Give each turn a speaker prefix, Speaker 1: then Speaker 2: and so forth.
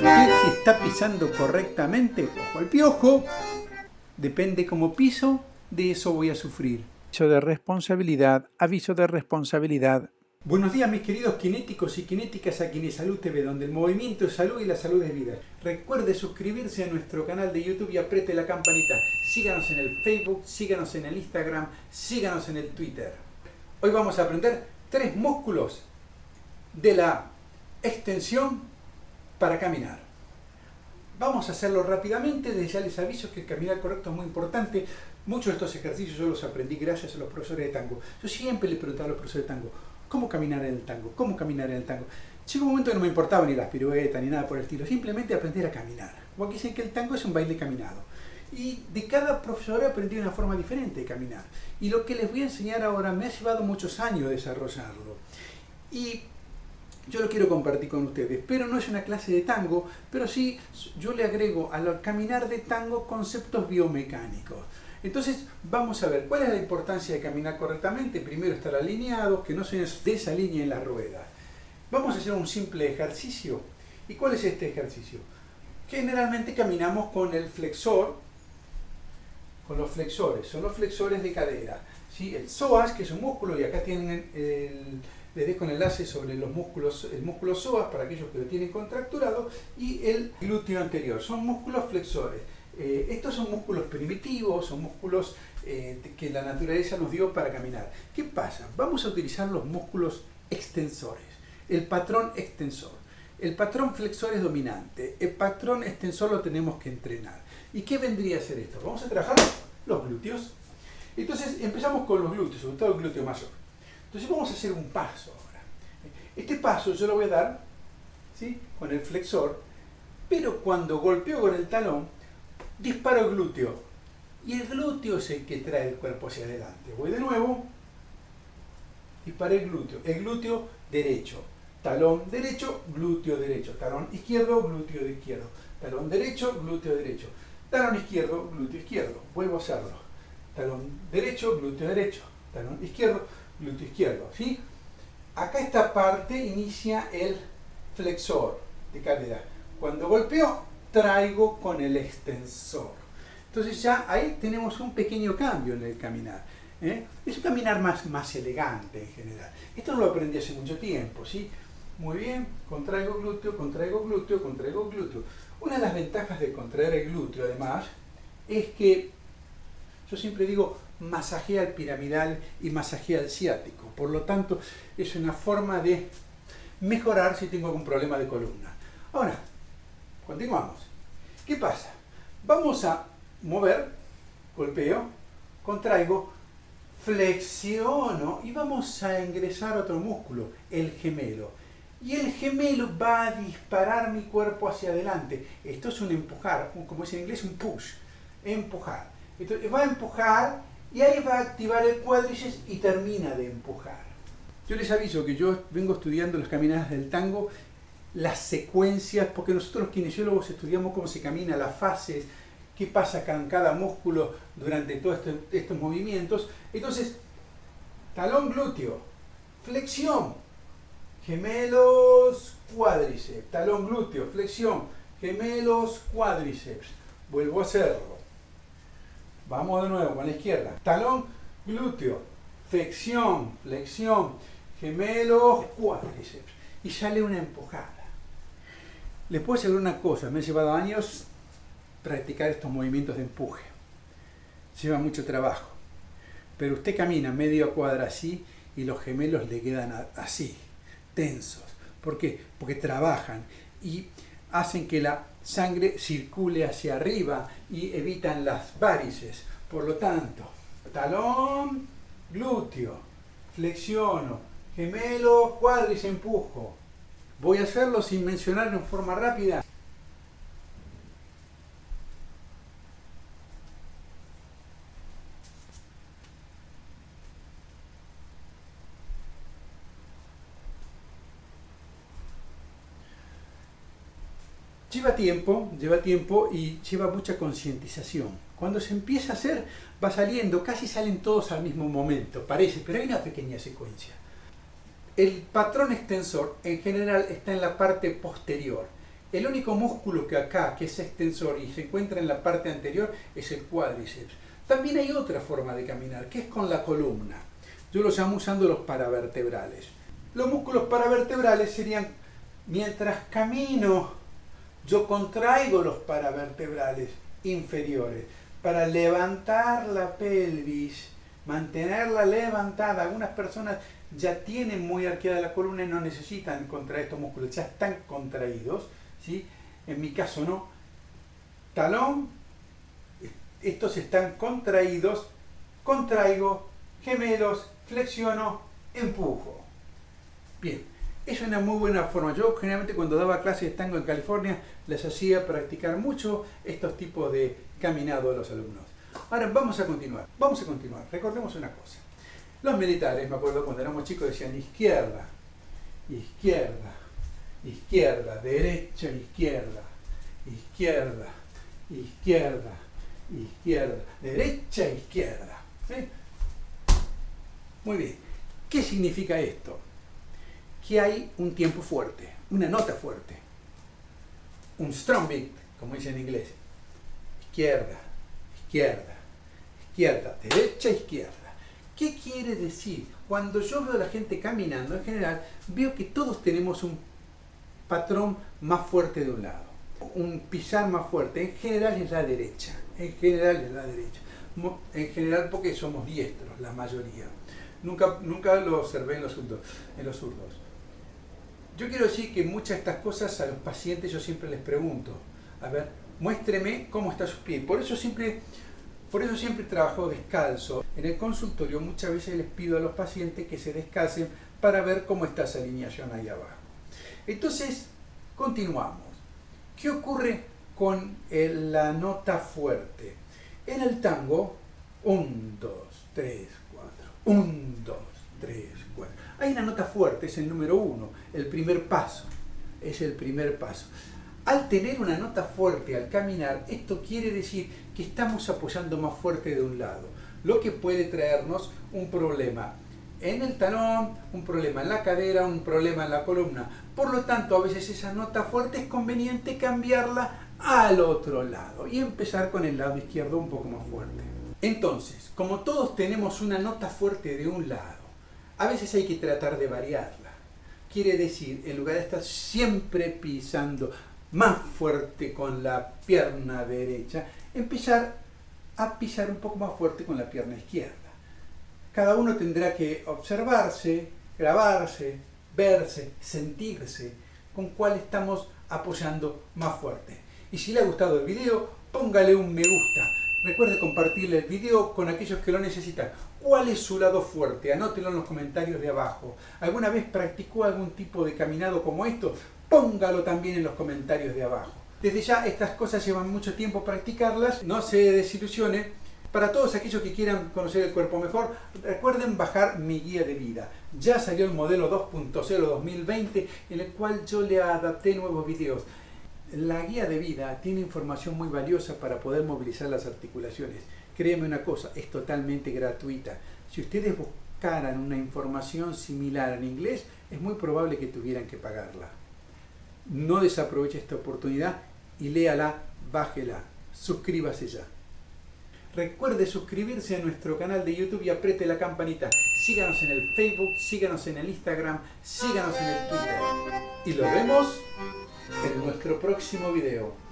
Speaker 1: ¿Sabe usted si está pisando correctamente? Ojo al piojo. Depende cómo piso, de eso voy a sufrir.
Speaker 2: Aviso de responsabilidad, aviso de responsabilidad.
Speaker 1: Buenos días mis queridos kinéticos y kinéticas aquí en Salud TV, donde el movimiento es salud y la salud es vida. Recuerde suscribirse a nuestro canal de YouTube y apriete la campanita. Síganos en el Facebook, síganos en el Instagram, síganos en el Twitter. Hoy vamos a aprender tres músculos de la extensión para caminar. Vamos a hacerlo rápidamente, desde ya les aviso que el caminar correcto es muy importante. Muchos de estos ejercicios yo los aprendí gracias a los profesores de tango. Yo siempre les preguntaba a los profesores de tango, ¿cómo caminar en el tango? ¿Cómo caminar en el tango? Llegó un momento que no me importaba ni las piruetas ni nada por el estilo, simplemente aprender a caminar. Como aquí dicen que el tango es un baile caminado. Y de cada profesor he aprendido una forma diferente de caminar. Y lo que les voy a enseñar ahora me ha llevado muchos años desarrollarlo. Y yo lo quiero compartir con ustedes, pero no es una clase de tango, pero sí yo le agrego al caminar de tango conceptos biomecánicos. Entonces vamos a ver cuál es la importancia de caminar correctamente. Primero estar alineados, que no se desalineen las ruedas. Vamos a hacer un simple ejercicio. ¿Y cuál es este ejercicio? Generalmente caminamos con el flexor, con los flexores, son los flexores de cadera. ¿sí? El psoas, que es un músculo, y acá tienen el, les dejo un enlace sobre los músculos, el músculo psoas para aquellos que lo tienen contracturado y el glúteo anterior. Son músculos flexores. Eh, estos son músculos primitivos, son músculos eh, que la naturaleza nos dio para caminar. ¿Qué pasa? Vamos a utilizar los músculos extensores, el patrón extensor. El patrón flexor es dominante, el patrón extensor lo tenemos que entrenar. ¿Y qué vendría a ser esto? Vamos a trabajar los glúteos. Entonces empezamos con los glúteos, sobre todo el glúteo mayor. Entonces vamos a hacer un paso ahora. Este paso yo lo voy a dar con el flexor, pero cuando golpeo con el talón, disparo el glúteo. Y el glúteo es el que trae el cuerpo hacia adelante. Voy de nuevo, disparé el glúteo. El glúteo derecho. Talón derecho, glúteo derecho. Talón izquierdo, glúteo izquierdo. Talón derecho, glúteo derecho. Talón izquierdo, glúteo izquierdo. Vuelvo a hacerlo. Talón derecho, glúteo derecho. Talón izquierdo, glúteo izquierdo. ¿sí? Acá esta parte inicia el flexor de cadera. Cuando golpeo, traigo con el extensor. Entonces ya ahí tenemos un pequeño cambio en el caminar. ¿eh? Es un caminar más, más elegante en general. Esto lo aprendí hace mucho tiempo. ¿sí? Muy bien, contraigo glúteo, contraigo glúteo, contraigo glúteo. Una de las ventajas de contraer el glúteo, además, es que yo siempre digo, masajea el piramidal y masajea el ciático. Por lo tanto, es una forma de mejorar si tengo algún problema de columna. Ahora, continuamos. ¿Qué pasa? Vamos a mover, golpeo, contraigo, flexiono y vamos a ingresar otro músculo, el gemelo. Y el gemelo va a disparar mi cuerpo hacia adelante. Esto es un empujar, como es en inglés, un push. Empujar. Entonces va a empujar y ahí va a activar el cuádriceps y termina de empujar. Yo les aviso que yo vengo estudiando las caminadas del tango, las secuencias, porque nosotros los kinesiólogos estudiamos cómo se camina, las fases, qué pasa con cada músculo durante todos estos movimientos. Entonces, talón glúteo, flexión, gemelos cuádriceps, talón glúteo, flexión, gemelos cuádriceps. Vuelvo a hacerlo. Vamos de nuevo con la izquierda. Talón, glúteo, flexión, flexión, gemelos, cuádriceps. Y sale una empujada. Les puedo decir una cosa, me ha llevado años practicar estos movimientos de empuje. Lleva mucho trabajo. Pero usted camina medio cuadra así y los gemelos le quedan así, tensos. ¿Por qué? Porque trabajan y hacen que la sangre circule hacia arriba y evitan las varices. Por lo tanto, talón, glúteo, flexiono, gemelo, cuádriceps, empujo. Voy a hacerlo sin mencionar en forma rápida Lleva tiempo, lleva tiempo y lleva mucha concientización. Cuando se empieza a hacer, va saliendo, casi salen todos al mismo momento, parece, pero hay una pequeña secuencia. El patrón extensor en general está en la parte posterior. El único músculo que acá, que es extensor y se encuentra en la parte anterior, es el cuádriceps. También hay otra forma de caminar, que es con la columna. Yo lo llamo usando los paravertebrales. Los músculos paravertebrales serían, mientras camino, yo contraigo los paravertebrales inferiores para levantar la pelvis, mantenerla levantada. Algunas personas ya tienen muy arqueada la columna y no necesitan contraer estos músculos, ya están contraídos. ¿sí? En mi caso no. Talón, estos están contraídos, contraigo, gemelos, flexiono, empujo. Bien, es una muy buena forma. Yo generalmente cuando daba clases de tango en California les hacía practicar mucho estos tipos de caminado a los alumnos. Ahora vamos a continuar, vamos a continuar. Recordemos una cosa. Los militares, me acuerdo cuando éramos chicos, decían izquierda, izquierda, izquierda, derecha, izquierda, izquierda, izquierda, izquierda, derecha, izquierda. Muy bien. ¿Qué significa esto? Que hay un tiempo fuerte, una nota fuerte, un strong beat, como dice en inglés. Izquierda, izquierda, izquierda, derecha, izquierda. ¿Qué quiere decir? Cuando yo veo a la gente caminando, en general, veo que todos tenemos un patrón más fuerte de un lado, un pisar más fuerte. En general es la derecha, en general es la derecha. En general porque somos diestros, la mayoría. Nunca, nunca lo observé en los, zurdos, en los zurdos. Yo quiero decir que muchas de estas cosas a los pacientes yo siempre les pregunto, a ver, muéstreme cómo está su pie. Por eso siempre por eso siempre trabajo descalzo. En el consultorio muchas veces les pido a los pacientes que se descalcen para ver cómo está esa alineación ahí abajo. Entonces, continuamos. ¿Qué ocurre con la nota fuerte? En el tango, 1, 2, 3, 4, 1, 2, 3, 4. Hay una nota fuerte, es el número 1, el primer paso. Es el primer paso. Al tener una nota fuerte al caminar, esto quiere decir que estamos apoyando más fuerte de un lado, lo que puede traernos un problema en el talón, un problema en la cadera, un problema en la columna. Por lo tanto, a veces esa nota fuerte es conveniente cambiarla al otro lado y empezar con el lado izquierdo un poco más fuerte. Entonces, como todos tenemos una nota fuerte de un lado, a veces hay que tratar de variarla. Quiere decir, en lugar de estar siempre pisando más fuerte con la pierna derecha, empezar a pisar un poco más fuerte con la pierna izquierda. Cada uno tendrá que observarse, grabarse, verse, sentirse con cuál estamos apoyando más fuerte. Y si le ha gustado el video, póngale un me gusta. Recuerde compartirle el video con aquellos que lo necesitan. ¿Cuál es su lado fuerte? Anótelo en los comentarios de abajo. ¿Alguna vez practicó algún tipo de caminado como esto? Póngalo también en los comentarios de abajo. Desde ya estas cosas llevan mucho tiempo practicarlas, no se desilusione. Para todos aquellos que quieran conocer el cuerpo mejor, recuerden bajar mi guía de vida. Ya salió el modelo 2.0 2020 en el cual yo le adapté nuevos videos. La guía de vida tiene información muy valiosa para poder movilizar las articulaciones. Créeme una cosa, es totalmente gratuita. Si ustedes buscaran una información similar en inglés, es muy probable que tuvieran que pagarla. No desaproveche esta oportunidad y léala, bájela, suscríbase ya. Recuerde suscribirse a nuestro canal de YouTube y apriete la campanita. Síganos en el Facebook, síganos en el Instagram, síganos en el Twitter. Y lo vemos en nuestro próximo video.